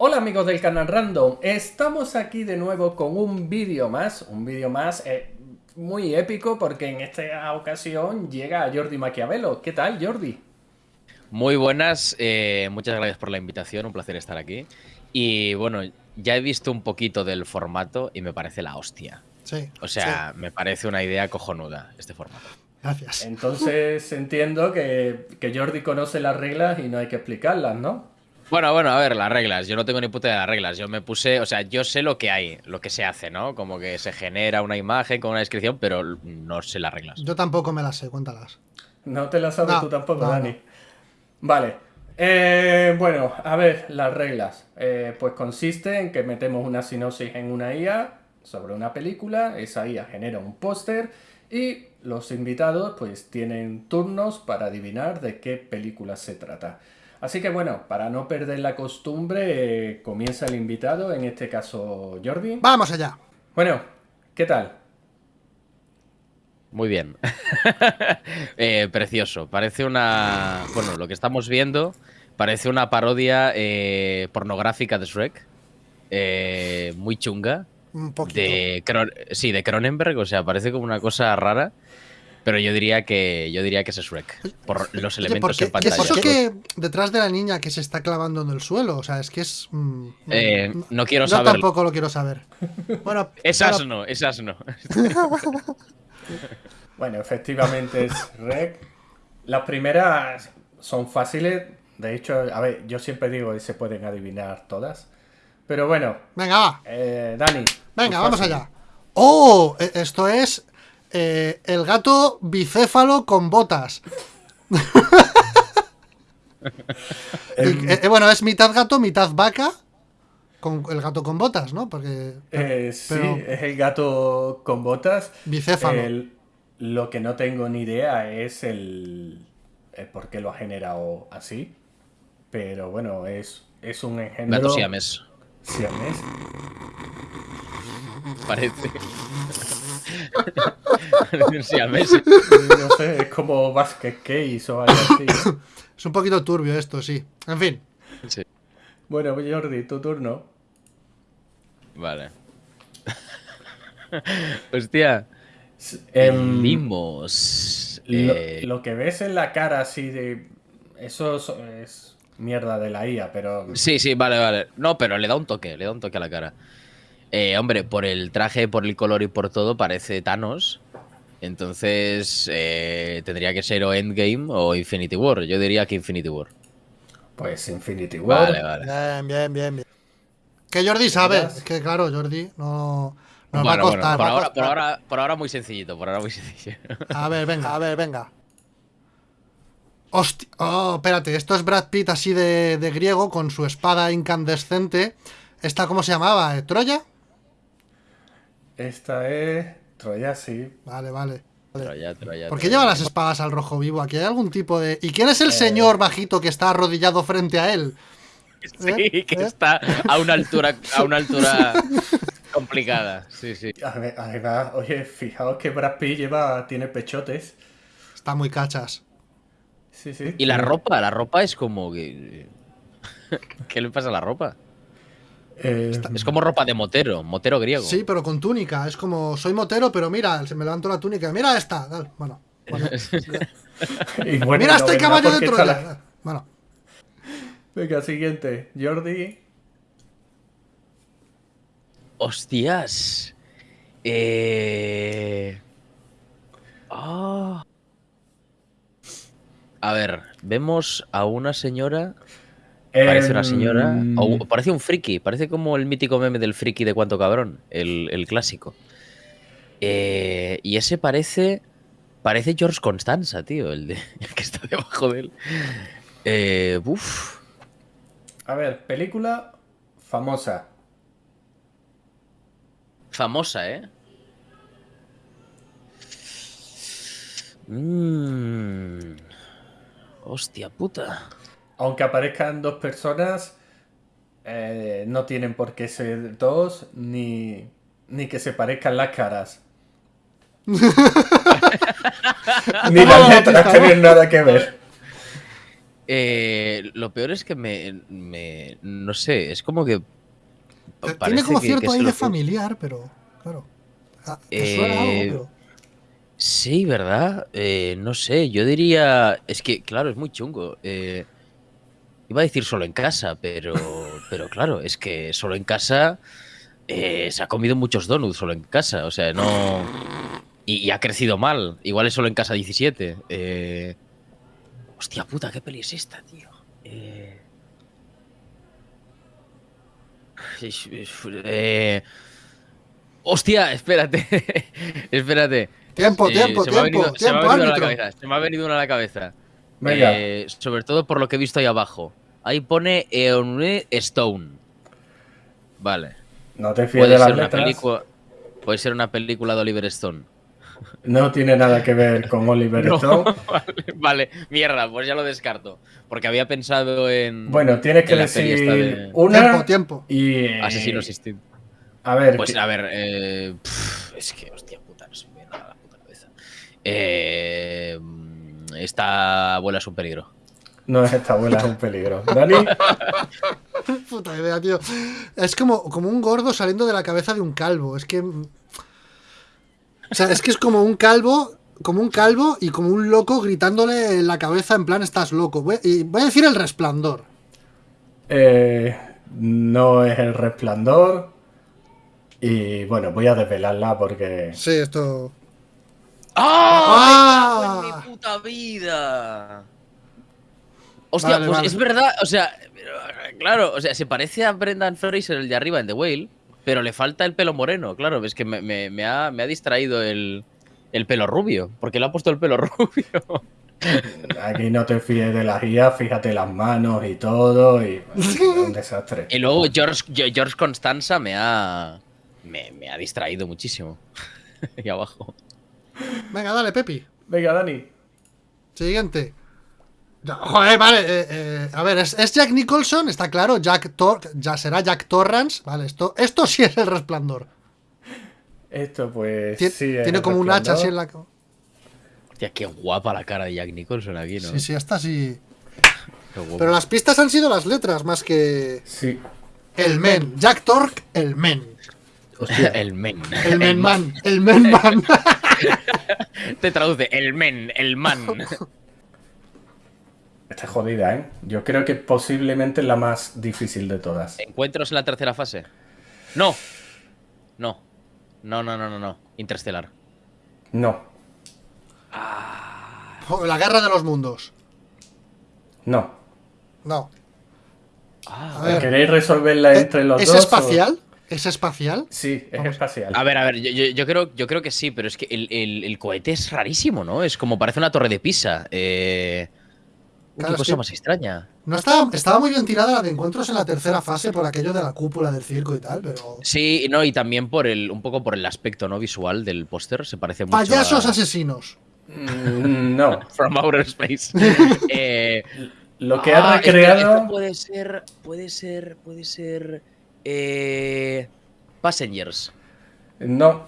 Hola amigos del canal Random, estamos aquí de nuevo con un vídeo más, un vídeo más eh, muy épico porque en esta ocasión llega Jordi Maquiavelo. ¿Qué tal Jordi? Muy buenas, eh, muchas gracias por la invitación, un placer estar aquí. Y bueno, ya he visto un poquito del formato y me parece la hostia. Sí. O sea, me parece una idea cojonuda este formato. Gracias. Entonces entiendo que, que Jordi conoce las reglas y no hay que explicarlas, ¿no? Bueno, bueno, a ver, las reglas. Yo no tengo ni puta de las reglas. Yo me puse, o sea, yo sé lo que hay, lo que se hace, ¿no? Como que se genera una imagen con una descripción, pero no sé las reglas. Yo tampoco me las sé, cuéntalas. No te las sabes No, tú tampoco, no, Dani. no. Vale. Eh, bueno, a ver, las reglas. Eh, pues consiste en que metemos una sinopsis en una IA sobre una película, esa IA genera un póster y los invitados pues tienen turnos para adivinar de qué película se trata. Así que bueno, para no perder la costumbre, eh, comienza el invitado, en este caso Jordi. Vamos allá. Bueno, ¿qué tal? Muy bien. Eh, precioso. Parece una. Bueno, lo que estamos viendo parece una parodia eh, pornográfica de Shrek. Eh, muy chunga. Un poquito. De Cron- sí, de Cronenberg. O sea, parece como una cosa rara. Pero yo diría que yo diría que es Shrek. Por los elementos ¿por en qué- ¿qué es pantalla. eso que detrás de la niña que se está clavando en el suelo? O sea, es que es. mm, Eh, mm, no quiero Yo saberlo. tampoco lo quiero saber. Bueno, Esas no, esas no. Bueno, efectivamente es Rec. Las primeras son fáciles. De hecho, a ver, yo siempre digo que se pueden adivinar todas. Pero bueno, Venga, va. eh, Dani. Venga, vamos fácil. allá. ¡Oh! e- Esto es. Eh, el gato bicéfalo con botas. Eh, eh, bueno, es mitad gato, mitad vaca. Con el gato con botas, ¿no? Porque. eh, sí, pero- es el gato con botas. Bicéfalo. El- lo que no tengo ni idea es el, el por qué lo ha generado así. Pero bueno, es, es un engendro. Gato siames. siamés. Parece. No sé, es como Basket Case o algo así. Es un poquito turbio esto, sí. En fin. Sí. Bueno, Jordi, tu turno. Vale. Hostia. Em, Vimos. Lo, eh, lo que ves en la cara así de... Eso es, es mierda de la IA, pero... Sí, sí, vale, vale. No, pero le da un toque, le da un toque a la cara. Eh, hombre, por el traje, por el color y por todo, parece Thanos. Entonces, eh, tendría que ser o Endgame o Infinity War. Yo diría que Infinity War. Pues Infinity War. Vale, vale. Bien, bien, bien, bien. Que Jordi sabe. Es que claro, Jordi no. Nos Bueno, va a bueno, costar. por, va a ahora, costar. por, ahora, por ahora muy sencillito, por ahora muy sencillo. A ver, venga, a ver, venga. Hostia. Oh, espérate, esto es Brad Pitt así de, de griego con su espada incandescente. ¿Esta cómo se llamaba? ¿Troya? Esta es... Troya, sí. Vale, vale. Pero ya, pero ya, ¿Por qué lleva las espadas al rojo vivo? Aquí hay algún tipo de. ¿Y quién es Eh. el señor bajito que está arrodillado frente a él? Sí, ¿Eh? que ¿Eh? está a una altura, a una altura complicada. Sí, sí. Ade- Además, oye, fijaos que Brad Pitt lleva... Tiene pechotes. Está muy cachas. Sí, sí. Y la ropa, la ropa es como que. ¿Qué le pasa a la ropa? Eh, Es como ropa de motero, motero griego. Sí, pero con túnica. Es como, soy motero, pero mira, se me levanto la túnica. Mira esta. dale, Bueno. bueno. y bueno, mira no este caballo de Troya. la- Bueno. Venga, siguiente. Jordi. Hostias. Eh... ah. A ver, vemos a una señora. Parece una señora. Em, O parece un friki. Parece como el mítico meme del friki de cuánto cabrón. El, el clásico. Eh, y ese parece. Parece George Constanza, tío. El, de, el que está debajo de él. Eh, uf. A ver, película famosa. Famosa, ¿eh? Mmm. Hostia puta. Aunque aparezcan dos personas, eh, no tienen por qué ser dos, ni, ni que se parezcan las caras. ni las la letras tienen nada que ver. Eh, lo peor es que me, me- No sé, es como que. Tiene como que- cierto aire familiar, pero. Claro. Ah, ¿te suena Eh, algo, pero- Sí, ¿verdad? Eh, no sé, yo diría. Es que, claro, es muy chungo. Eh, iba a decir solo en casa, pero. Pero claro, es que solo en casa. eh, se ha comido muchos donuts solo en casa. O sea, no. Y, y ha crecido mal. Igual es solo en casa 17. Eh, hostia puta, ¿qué peli es esta, tío? Eh, eh, hostia, espérate. espérate. Tiempo, Eh, tiempo, tiempo. Se me ha venido una a la cabeza. Venga. Eh, sobre todo por lo que he visto ahí abajo. Ahí pone Eone Stone. Vale. No te fíes Puede de las ser, una letras. película, puede ser una película de Oliver Stone. No tiene nada que ver con Oliver No. Stone. vale, vale, mierda, pues ya lo descarto. Porque había pensado en. Bueno, tienes que decir de una Tiempo, tiempo. y... Asesinos Instinct. A ver, Pues que- a ver, eh, es que, hostia puta, no se me viene nada a la puta cabeza. Eh, esta abuela es un peligro. no es esta abuela, es un peligro. Dani, Puta idea, tío. Es como, como un gordo saliendo de la cabeza de un calvo. Es que. O sea, es que es como un calvo. Como un calvo y como un loco gritándole en la cabeza en plan estás loco. Voy, y voy a decir el resplandor. eh, no es el resplandor. Y bueno, voy a desvelarla porque... Sí, esto. ¡Ah! ¡Ah! ¡Me cago en mi puta vida! Hostia, Vale, pues vale. es verdad, o sea, claro, o sea, se parece a Brendan Fraser, el de arriba, en The Whale, pero le falta el pelo moreno, claro, es que me, me- me ha, me ha distraído el, el pelo rubio, porque le ha puesto el pelo rubio. Aquí no te fíes de las guías, fíjate las manos y todo. Y es un desastre. Y luego George, George Constanza me ha, me, me ha distraído muchísimo. Ahí abajo. Venga, dale, Pepi. Venga, Dani. Siguiente. Joder, vale. eh, eh, a ver, es, es Jack Nicholson, está claro. Jack Tor ya será Jack Torrance. Vale, esto, esto sí es el resplandor. Esto pues Tien- sí es tiene el como un hacha así en la. Hostia, qué guapa la cara de Jack Nicholson aquí, ¿no? Sí, sí, esta sí. Pero las pistas han sido las letras más que. Sí. El men. Jack Torque, el men. el men. El men man. El men man. Te traduce, el men, el man. Está jodida, ¿eh? Yo creo que posiblemente es la más difícil de todas. ¿Encuentros en la tercera fase? No. No. No, no, no, no, no. Interestelar. No, la guerra de los mundos. no. No. Ah. ¿Queréis resolverla entre los ¿Es dos? o- espacial? ¿Es espacial? Sí, es Vamos. espacial. A ver, a ver, yo, yo- yo creo, yo creo que sí, pero es que el, el- el cohete es rarísimo, ¿no? Es como parece una torre de Pisa. Eh... Claro, qué cosa que- más extraña. No estaba, estaba muy bien tirada la de encuentros en la tercera fase por aquello de la cúpula del circo y tal, pero. Sí, no, y también por el, un poco por el aspecto no visual del póster. Se parece mucho Payasos a asesinos. Mm, No. From Outer Space. Eh, Lo que ah, ha espera, recreado. esto puede ser, puede ser, puede ser. Eh, Passengers. No.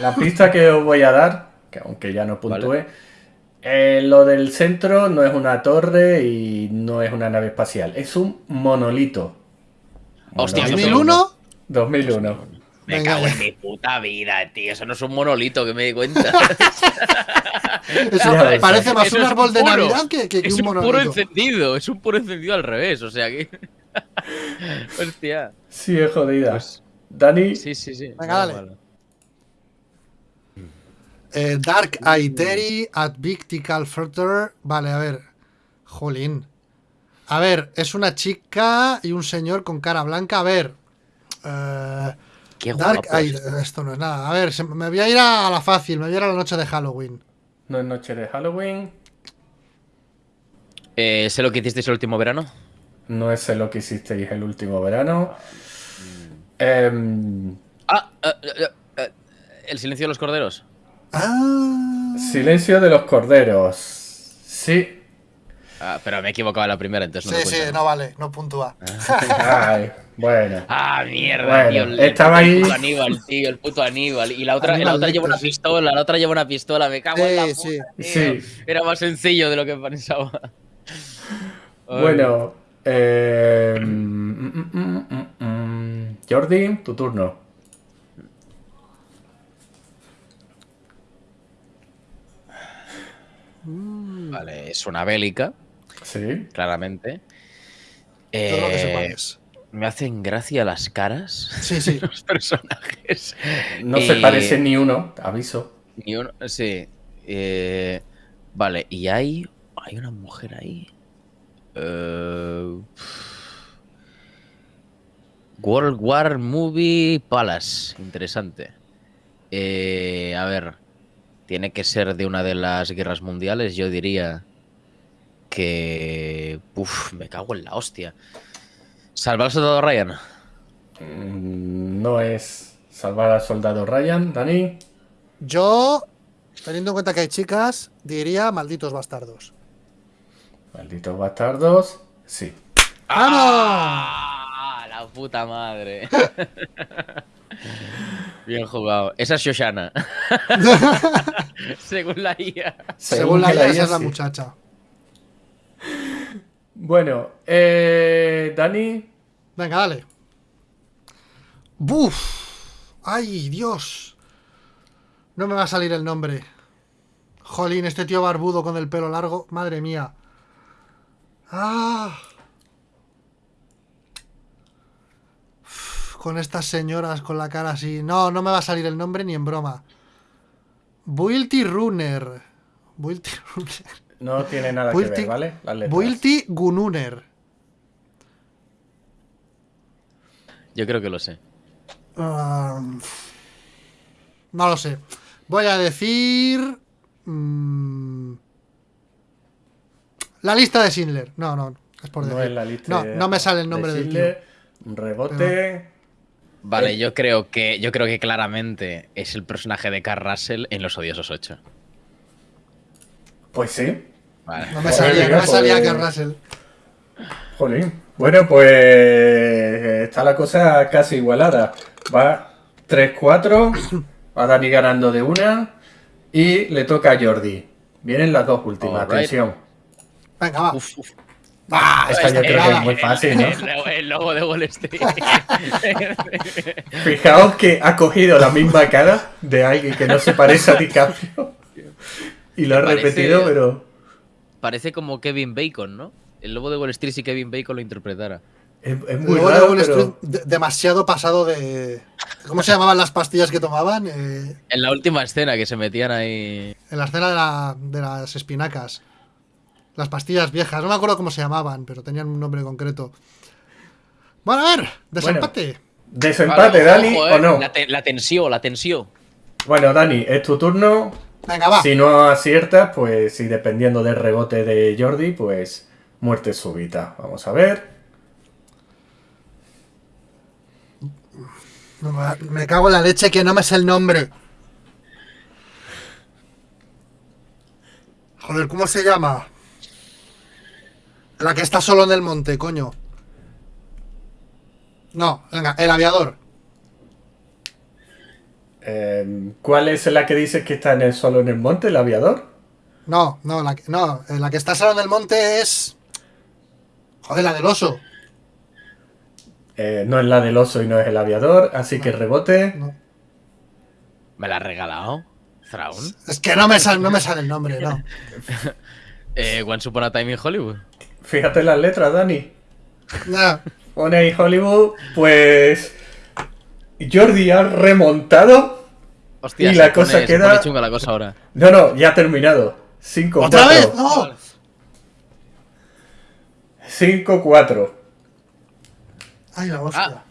La pista que os voy a dar, que aunque ya no puntúe, eh, lo del centro no es una torre y no es una nave espacial, es un monolito. Hostia, eso Monolito. ¿2001? 2001. Me cago en mi puta vida, tío. Eso no es un monolito que me di cuenta. Es- Ya ves. parece más Eso un árbol de puro. Navidad que, que- que es un un puro monolito. encendido. Es un puro encendido al revés. O sea que. Hostia. Sí, es jodida. Pues- Dani, Sí, sí, sí. Venga, dale. Eh, Dark Aeteri at Victical Further. Vale, a ver. Jolín. A ver, es una chica y un señor con cara blanca. A ver. Eh, Qué Dark guapo. Aet- Esto no es nada. A ver, se- me voy a ir a la fácil. Me voy a ir a la noche de Halloween. no es noche de Halloween, Eh, ¿Sé lo que hicisteis el último verano? No es lo que hicisteis el último verano. Em, Ah, eh, eh, eh, El silencio de los corderos. Ah. silencio de los corderos. Sí. Ah, pero me he equivocado en la primera, entonces no Sí, sí, no vale. No puntúa. Ay, bueno. Ah, mierda, Bueno, tío. El, estaba el ahí- puto Aníbal, tío, el puto Aníbal. Y la otra, Aníbal la otra lleva una pistola, la otra lleva una pistola. Me cago en la puta, sí. tío. Sí. Era más sencillo de lo que pensaba. Bueno, eh, mm, mm, mm, mm, mm. Jordi, tu turno. Vale, es una bélica, Sí. claramente. Yo creo que me hacen gracia las caras Sí, sí. de los personajes. No se parece ni uno, aviso. Ni uno, sí. Eh, vale, y hay, hay una mujer ahí. Eh, World War Movie Palace. Interesante. Eh, a ver. Tiene que ser de una de las guerras mundiales. Yo diría que. Uf, me cago en la hostia. Salva al soldado Ryan. Mm, No es salvar al soldado Ryan, Dani. Yo, teniendo en cuenta que hay chicas, diría malditos bastardos. Malditos bastardos. Sí. ¡Ah! La puta madre. Bien jugado. Esa es Shoshana. Según la IA. Según la IA, esa es la sí. muchacha. Bueno, eh, Dani. Venga, dale. ¡Buf! ¡Ay, Dios! No me va a salir el nombre. Jolín, este tío barbudo con el pelo largo. Madre mía. ¡Ah! Uf, Con estas señoras con la cara así. No, no me va a salir el nombre ni en broma. Builty Runner. Builty Runner. No tiene nada que ver, ¿vale? Las letras. Builty Gununer. Yo creo que lo sé. Ah, no lo sé. Voy a decir. mm, la lista de Schindler. No, no. Es por No decir. es la lista no, de- no me sale el de nombre del tío. Schindler. Un rebote. Vale, Eh. yo creo que yo creo que claramente es el personaje de Carl Russell en Los Odiosos 8. Pues sí. Vale. No me Joder, salía, no mira, me salía Carl Russell. Jolín. Bueno, pues está la cosa casi igualada. Va 3-4. Va Dani ganando de una. Y le toca a Jordi. Vienen las dos últimas. Alright. Atención. Venga, va. Uf, uf. Ah, Esta yo esta creo que es muy fácil, ¿no? El, logo de Wall Street. Fijaos que ha cogido la misma cara de alguien que no se parece a DiCaprio. Y lo ha Parece- repetido, pero. Parece como Kevin Bacon, ¿no? El lobo de Wall Street si Kevin Bacon lo interpretara. Es, es muy de Wall Street, de- demasiado pasado de. ¿Cómo se llamaban las pastillas que tomaban? Eh, En la última escena que se metían ahí. en la escena de, la- de las espinacas. Las pastillas viejas. No me acuerdo cómo se llamaban, pero tenían un nombre concreto. Bueno, a ver, desempate. Desempate, Vale, Dani, ojo, o eh, no. La, te- la tensión, la tensión. Bueno, Dani, es tu turno. Venga, va. Si no aciertas, pues, y dependiendo del rebote de Jordi, pues, muerte súbita. Vamos a ver. Me cago en la leche que no me sé el nombre. Joder, ¿cómo se llama? La que está solo en el monte, coño. No, venga, el aviador. Eh, ¿Cuál es la que dices que está en el solo en el monte, el aviador? No, no, la que, no, eh, la que está solo en el monte es. Joder, la del oso. Eh, no es la del oso y no es el aviador, así que rebote. No. Me la has regalado. Thrawn. Es que no me, sale, no me sale el nombre, no. Eh, Once Upon a Time in Hollywood. Fíjate las letras, Dani. No, Pone ahí Hollywood, pues. Jordi ha remontado. Hostia, Y se la pone- cosa se queda- pone chunga la cosa ahora. No, no, ya ha terminado. 5 ¡Otra 4. vez! ¡No! 5 4. ¡Ay, la hostia! Ah.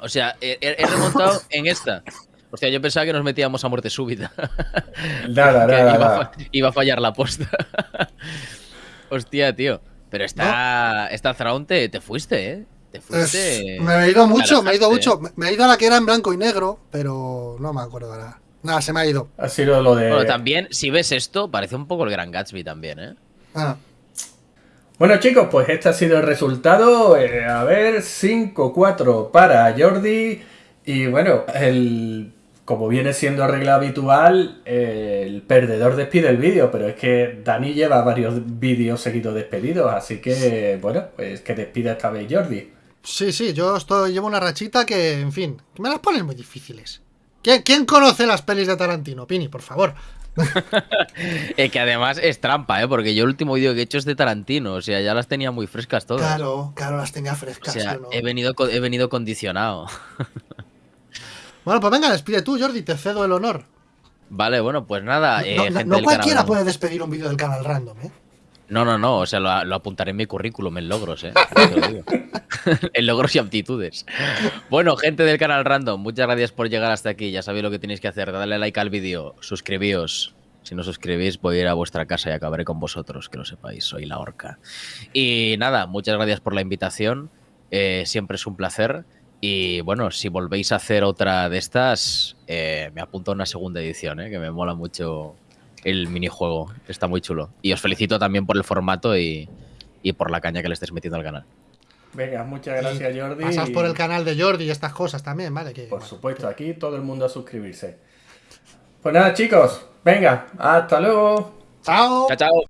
O sea, he, he- remontado en esta. Hostia, yo pensaba que nos metíamos a muerte súbita. Nada, nada, iba, a nada. fa- iba a fallar la posta. Hostia, tío. Pero esta, esta Thrawn te, te fuiste, ¿eh? Te Es- fuiste. me he ido mucho, me he ido mucho. Me- Me he ido a la que era en blanco y negro, pero no me acuerdo ahora. Nada, se me ha ido. Ha sido lo de. Bueno, también, si ves esto, parece un poco el Gran Gatsby también, ¿eh? Ah, Bueno, chicos, pues este ha sido el resultado. Eh, a ver, 5-4 para Jordi. Y bueno, el como viene siendo regla habitual, eh, el perdedor despide el vídeo, pero es que Dani lleva varios vídeos seguidos despedidos, así que, bueno, pues que despida esta vez Jordi. Sí, sí, yo estoy, llevo una rachita que, en fin, me las ponen muy difíciles. ¿Quién, quién conoce las pelis de Tarantino? Pini, por favor. Eh, que además es trampa, ¿eh? Porque yo el último vídeo que he hecho es de Tarantino, o sea, ya las tenía muy frescas todas. Claro, claro, las tenía O frescas. sea, yo no. he venido, he venido condicionado. Bueno, pues venga, despide tú, Jordi, te cedo el honor. Vale, bueno, pues nada. eh, no gente no del cualquiera canal, puede despedir un vídeo del canal random, ¿eh? No, no, no, o sea, lo, lo apuntaré en mi currículum, en logros, ¿eh? En logros y aptitudes. Bueno, gente del canal Random, muchas gracias por llegar hasta aquí. Ya sabéis lo que tenéis que hacer. Dadle like al vídeo, suscribíos. Si no suscribís, voy a ir a vuestra casa y acabaré con vosotros, que lo sepáis, soy la orca. Y nada, muchas gracias por la invitación. eh, siempre es un placer. Y bueno, si volvéis a hacer otra de estas, eh, me apunto a una segunda edición, ¿eh? que me mola mucho el minijuego. Está muy chulo. Y os felicito también por el formato y, y por la caña que le estáis metiendo al canal. Venga, muchas gracias Jordi. Pasas por el canal de Jordi y estas cosas también, ¿vale? Que, Por bueno, supuesto, aquí todo el mundo a suscribirse. Pues nada chicos, venga, hasta luego. ¡Chao! Chao, chao.